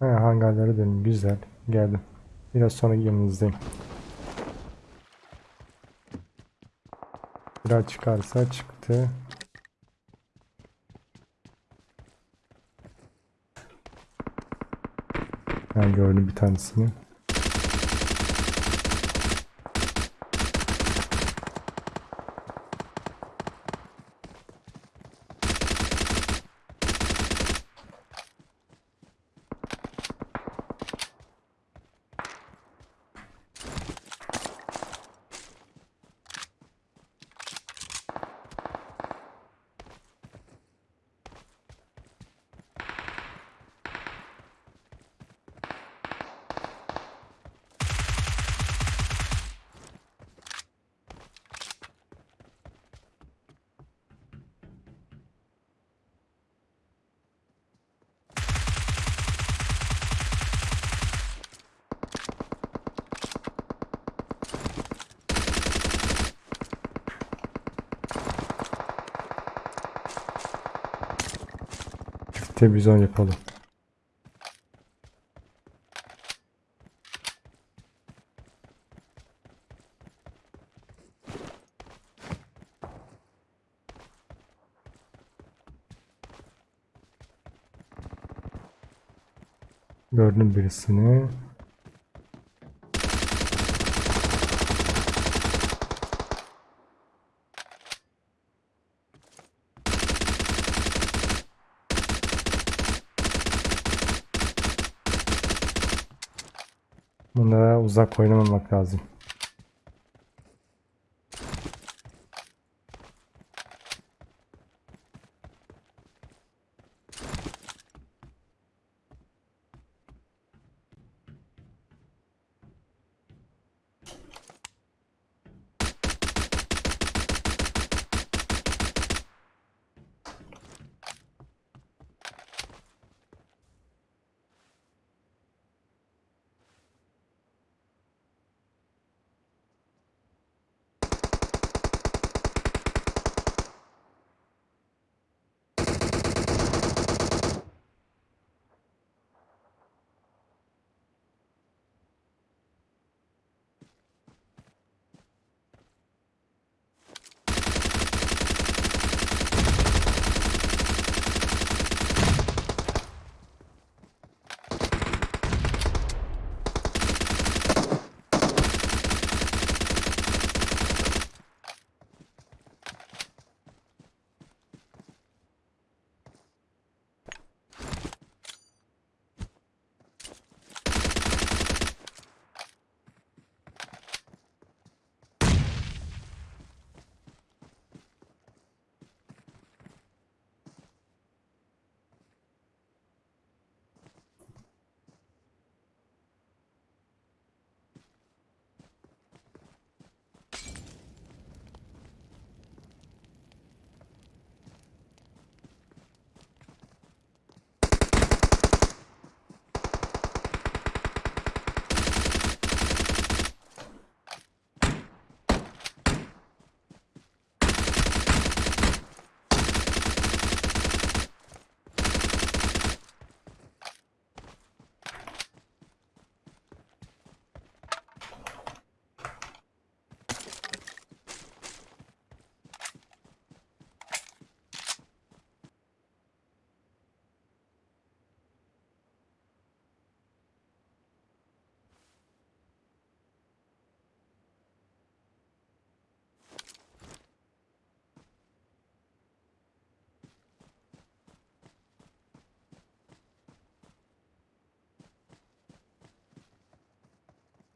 Ha, hangarlara dönün. Güzel. Geldim. Biraz sonra yanınızdayım. Biraz çıkarsa çıktı. Ben gördüm bir tanesini. Televizyon yapalım. Gördüm birisini. Bunlara uzak oynamamak lazım.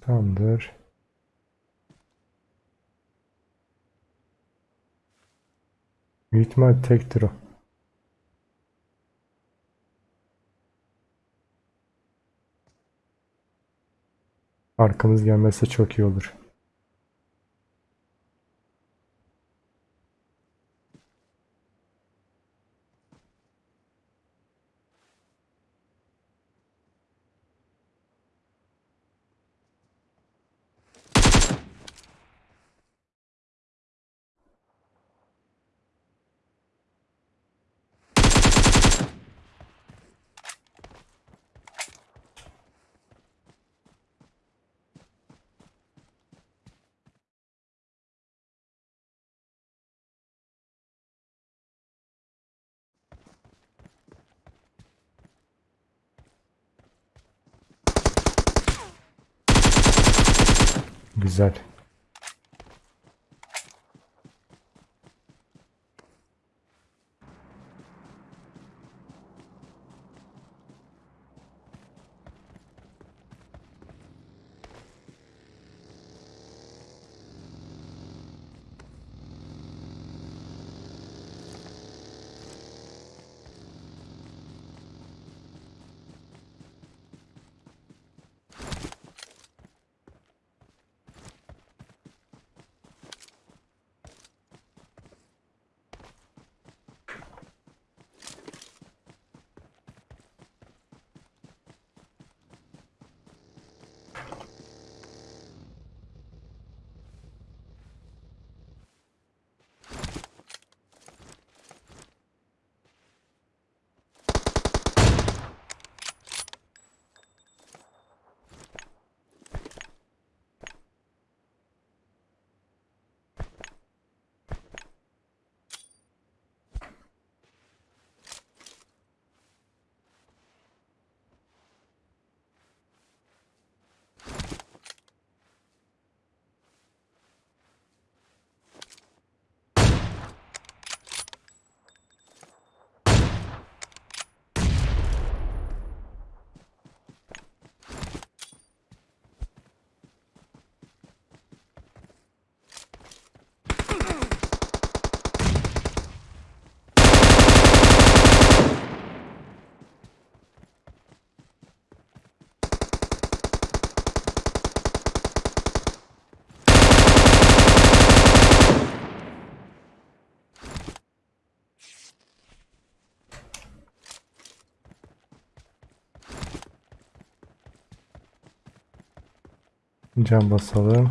Tamamdır. Büyük ihtimal tektir o. Arkamız gelmezse çok iyi olur. Güzel. Can basalım.